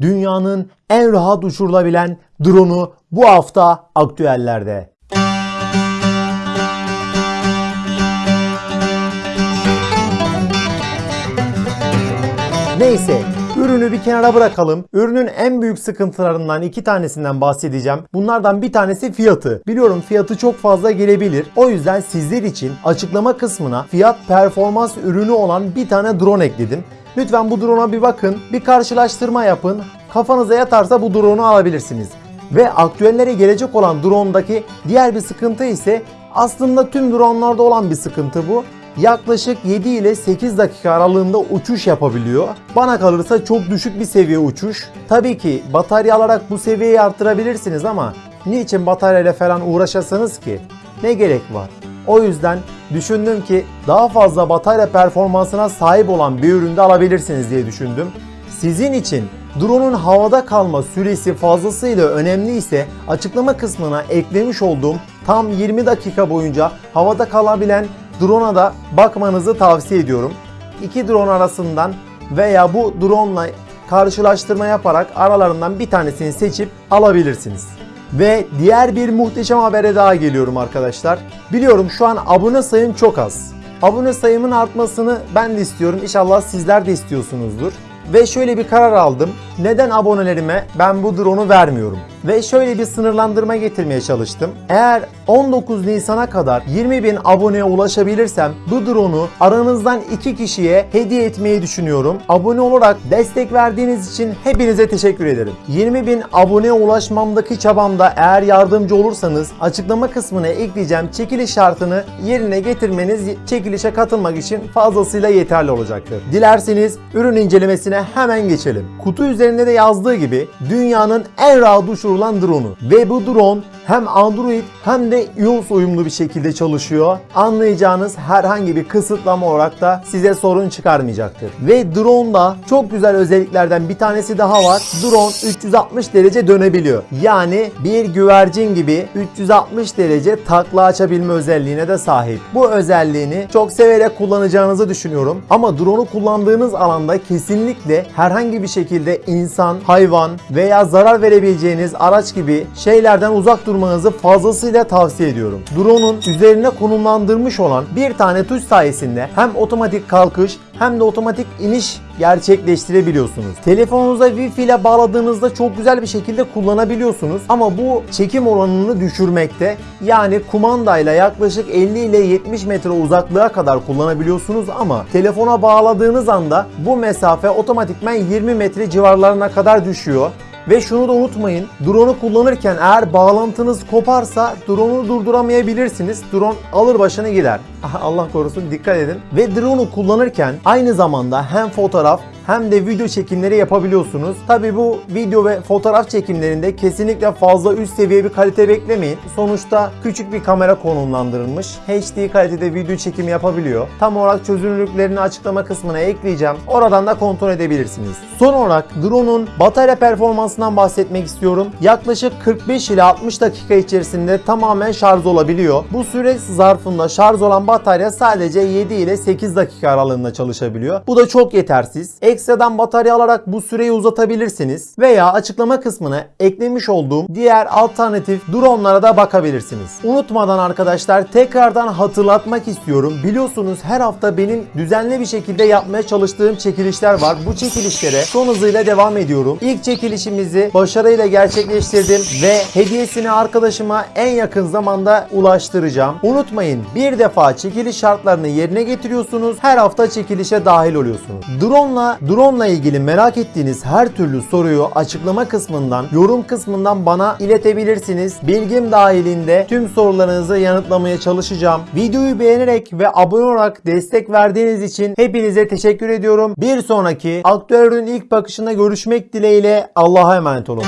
Dünyanın en rahat uçurulabilen drone'u bu hafta aktüellerde. Neyse ürünü bir kenara bırakalım. Ürünün en büyük sıkıntılarından iki tanesinden bahsedeceğim. Bunlardan bir tanesi fiyatı. Biliyorum fiyatı çok fazla gelebilir. O yüzden sizler için açıklama kısmına fiyat performans ürünü olan bir tane drone ekledim. Lütfen bu drone'a bir bakın, bir karşılaştırma yapın. Kafanıza yatarsa bu drone'u alabilirsiniz. Ve aktüellere gelecek olan drone'daki diğer bir sıkıntı ise aslında tüm drone'larda olan bir sıkıntı bu yaklaşık 7 ile 8 dakika aralığında uçuş yapabiliyor. Bana kalırsa çok düşük bir seviye uçuş. Tabii ki batarya alarak bu seviyeyi arttırabilirsiniz ama niçin bataryayla falan uğraşasınız ki? Ne gerek var? O yüzden düşündüm ki daha fazla batarya performansına sahip olan bir üründe alabilirsiniz diye düşündüm. Sizin için drone'un havada kalma süresi fazlasıyla önemli ise açıklama kısmına eklemiş olduğum tam 20 dakika boyunca havada kalabilen drone'a da bakmanızı tavsiye ediyorum. İki drone arasından veya bu drone ile karşılaştırma yaparak aralarından bir tanesini seçip alabilirsiniz. Ve diğer bir muhteşem habere daha geliyorum arkadaşlar. Biliyorum şu an abone sayım çok az. Abone sayımın artmasını ben de istiyorum. İnşallah sizler de istiyorsunuzdur. Ve şöyle bir karar aldım. Neden abonelerime ben bu drone'u vermiyorum? Ve şöyle bir sınırlandırma getirmeye çalıştım. Eğer 19 Nisan'a kadar 20 bin aboneye ulaşabilirsem bu drone'u aranızdan 2 kişiye hediye etmeyi düşünüyorum. Abone olarak destek verdiğiniz için hepinize teşekkür ederim. 20 bin aboneye ulaşmamdaki çabamda eğer yardımcı olursanız açıklama kısmına ekleyeceğim çekiliş şartını yerine getirmeniz çekilişe katılmak için fazlasıyla yeterli olacaktır. Dilerseniz ürün incelemesine hemen geçelim. Kutu üzerinde de yazdığı gibi dünyanın en rahat uçurulan drone'u. Ve bu drone hem Android hem de iOS uyumlu bir şekilde çalışıyor. Anlayacağınız herhangi bir kısıtlama olarak da size sorun çıkarmayacaktır. Ve drone'da çok güzel özelliklerden bir tanesi daha var. Drone 360 derece dönebiliyor. Yani bir güvercin gibi 360 derece takla açabilme özelliğine de sahip. Bu özelliğini çok severek kullanacağınızı düşünüyorum. Ama drone'u kullandığınız alanda kesinlikle herhangi bir şekilde insan, hayvan veya zarar verebileceğiniz araç gibi şeylerden uzak durmanızı fazlasıyla tavsiye ediyorum. Drone'un üzerine konumlandırmış olan bir tane tuş sayesinde hem otomatik kalkış hem de otomatik iniş gerçekleştirebiliyorsunuz. Telefonunuza Wi-Fi ile bağladığınızda çok güzel bir şekilde kullanabiliyorsunuz ama bu çekim oranını düşürmekte. Yani kumandayla yaklaşık 50 ile 70 metre uzaklığa kadar kullanabiliyorsunuz ama telefona bağladığınız anda bu mesafe otomatikman 20 metre civarlarına kadar düşüyor. Ve şunu da unutmayın. Drone'u kullanırken eğer bağlantınız koparsa drone'u durduramayabilirsiniz. Drone alır başını gider. Allah korusun dikkat edin. Ve drone'u kullanırken aynı zamanda hem fotoğraf hem de video çekimleri yapabiliyorsunuz. Tabi bu video ve fotoğraf çekimlerinde kesinlikle fazla üst seviye bir kalite beklemeyin. Sonuçta küçük bir kamera konumlandırılmış. HD kalitede video çekimi yapabiliyor. Tam olarak çözünürlüklerini açıklama kısmına ekleyeceğim. Oradan da kontrol edebilirsiniz. Son olarak drone'un batarya performansından bahsetmek istiyorum. Yaklaşık 45 ile 60 dakika içerisinde tamamen şarj olabiliyor. Bu süre zarfında şarj olan batarya sadece 7 ile 8 dakika aralığında çalışabiliyor. Bu da çok yetersiz. Ekstradan batarya alarak bu süreyi uzatabilirsiniz veya açıklama kısmına eklemiş olduğum diğer alternatif drone'lara da bakabilirsiniz. Unutmadan arkadaşlar tekrardan hatırlatmak istiyorum. Biliyorsunuz her hafta benim düzenli bir şekilde yapmaya çalıştığım çekilişler var. Bu çekilişlere son hızıyla devam ediyorum. İlk çekilişimizi başarıyla gerçekleştirdim ve hediyesini arkadaşıma en yakın zamanda ulaştıracağım. Unutmayın bir defa çekiliş şartlarını yerine getiriyorsunuz. Her hafta çekilişe dahil oluyorsunuz. Drone'la drone ile ilgili merak ettiğiniz her türlü soruyu açıklama kısmından, yorum kısmından bana iletebilirsiniz. Bilgim dahilinde tüm sorularınızı yanıtlamaya çalışacağım. Videoyu beğenerek ve abone olarak destek verdiğiniz için hepinize teşekkür ediyorum. Bir sonraki aktüel ürün ilk bakışında görüşmek dileğiyle Allah'a emanet olun.